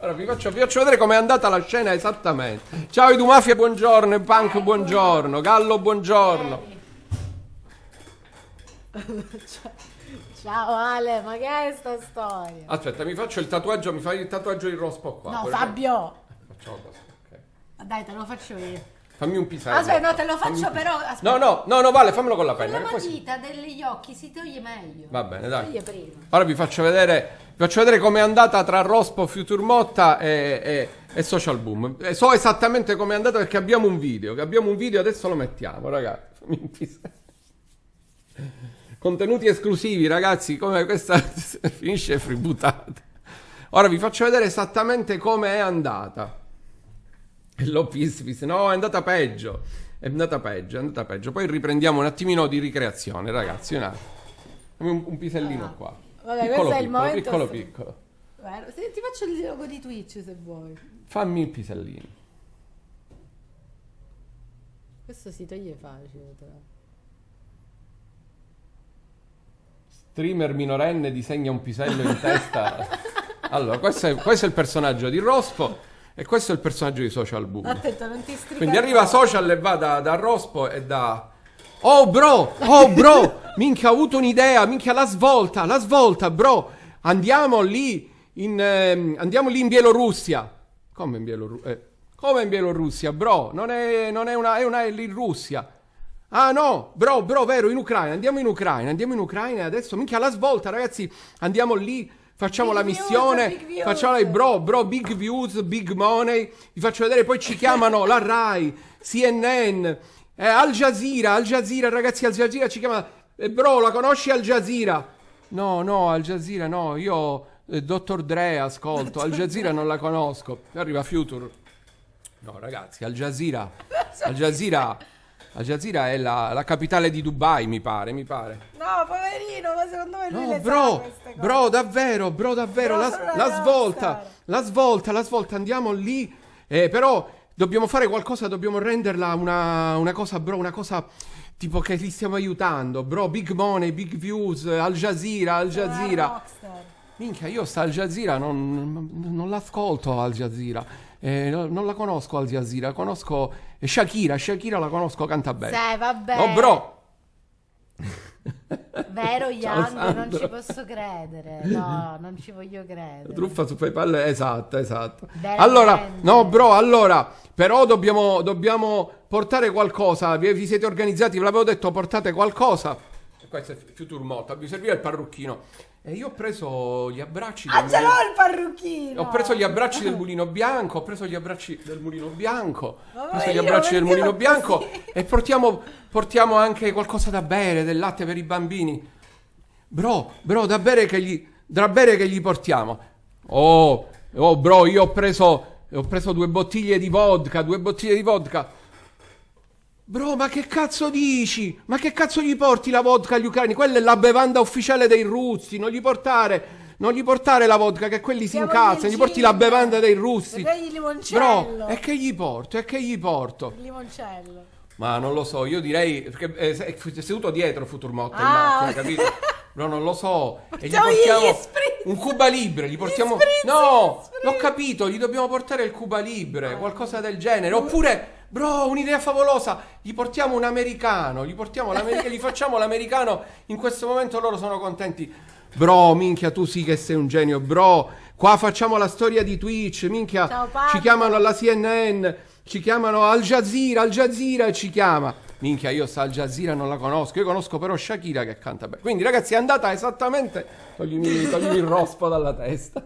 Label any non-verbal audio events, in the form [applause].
Allora vi faccio, vi faccio vedere com'è andata la scena esattamente. Ciao Edu Mafia, buongiorno, Punk, buongiorno, Gallo, buongiorno. [laughs] Ciao Ale, ma che è sta storia? Aspetta, mi faccio il tatuaggio, mi fai il tatuaggio di rospo qua. No, Fabio! Facciamo così, ok. Dai, te lo faccio io. Fammi un pisello. Aspetta, no, te lo faccio però. Aspetta. No, no, no, no, vale, fammelo con la Con penna. la che poi si- matita degli occhi si toglie meglio. Va bene, dai. Ora vi faccio vedere, vi faccio vedere com'è andata tra Rospo, Future Motta e, e- e Social Boom. E so esattamente com'è andata perché abbiamo un video, abbiamo un video, adesso lo mettiamo, ragazzi. Fammi un pisello. Contenuti esclusivi, ragazzi, come questa [laughs] finisce freebootata. Ora vi faccio vedere esattamente come è andata. E [laughs] l'ho pis. No, è andata peggio. È andata peggio, è andata peggio. Poi riprendiamo un attimino di ricreazione, ragazzi. Un Un, un pisellino Ah. qua. Vabbè, piccolo, questo è il piccolo, momento piccolo, sì. piccolo. Guarda, se- ti faccio il logo di Twitch se vuoi. Fammi il pisellino. Questo si toglie facile. Però. Streamer minorenne disegna un pisello in [laughs] testa. Allora, questo è, questo è il personaggio di Rospo e questo è il personaggio di Social Boom. Attento, non ti stricare. Quindi arriva Social e va da, da Rospo e da... Oh bro, oh bro, minchia ho avuto un'idea, minchia la svolta, la svolta bro, andiamo lì in, ehm, andiamo lì in Bielorussia. Come in Bielorussia? come in Bielorussia bro? Non è, non è una, è una è lì in Russia. Ah no, bro, bro, vero, in Ucraina, andiamo in Ucraina, andiamo in Ucraina adesso, minchia la svolta ragazzi, andiamo lì, facciamo Big la missione, views. facciamo la bro, bro, big views, big money, vi faccio vedere, poi ci chiamano la RAI, CNN, eh, Al Jazeera, Al Jazeera, ragazzi, Al Jazeera ci chiama, eh, bro, la conosci Al Jazeera? No, no, Al Jazeera no, io, eh, Dottor Dre ascolto, Al Jazeera non la conosco, arriva Future. No, ragazzi, Al Jazeera, [laughs] Al Jazeera, Al Jazeera è la, la capitale di Dubai, mi pare, mi pare. No, poverino, ma secondo me lui No, le bro, bro, davvero, bro, davvero, Bro, la, la svolta, la svolta, la svolta, andiamo lì, eh, però dobbiamo fare qualcosa, dobbiamo renderla una, una cosa, bro, una cosa tipo che li stiamo aiutando, bro, big money, big views, Al Jazeera, Al Jazeera. Minchia, io sta Al Jazeera non, non l'ascolto Al Jazeera, eh, no- non la conosco Al Jazeera, conosco eh, Shakira, Shakira la conosco, canta bene. Sì, vabbè. Oh, bro, Vero [laughs] Young, non ci posso credere. No, non ci voglio credere. Truffa su PayPal, esatto, esatto. Veramente. Allora, no, bro, allora, però dobbiamo, dobbiamo portare qualcosa. Vi, vi siete organizzati, ve l'avevo detto, portate qualcosa. Questo è Future Motta, vi serviva il parrucchino. E io ho preso gli abbracci Ah, ce l'ho il parrucchino! Ho preso gli abbracci del mulino bianco, ho preso gli abbracci del mulino bianco, ho preso gli abbracci del mulino bianco e portiamo, portiamo anche qualcosa da bere, del latte per i bambini. Bro, bro, da bere che gli, da bere che gli portiamo. Oh, oh, bro, io ho preso, ho preso due bottiglie di vodka, due bottiglie di vodka. Bro, ma che cazzo dici? Ma che cazzo gli porti la vodka agli ucraini? Quella è la bevanda ufficiale dei russi, non gli portare, non gli portare la vodka che quelli si Siamo incazzano, gli porti la bevanda dei russi. Vedrai il limoncello. Bro, e che gli porto? E che gli porto? Il limoncello. Ma non lo so, io direi perché eh, è è seduto dietro Futurmotto in Ah. macchina, capito? No, non lo so. E gli portiamo un Cuba Libre, gli portiamo No, l'ho capito, gli dobbiamo portare il Cuba Libre, qualcosa del genere, oppure Bro, un'idea favolosa! Gli portiamo un americano, gli portiamo [laughs] gli facciamo l'americano. In questo momento loro sono contenti. Bro, minchia, tu sì che sei un genio, bro. Qua facciamo la storia di Twitch, minchia. Ciao, ci chiamano alla CNN, ci chiamano Al Jazeera, Al Jazeera ci chiama. Minchia, io sta Al Jazeera non la conosco, io conosco però Shakira che canta bene. Quindi ragazzi è andata esattamente... Toglimi, toglimi il rospo dalla testa.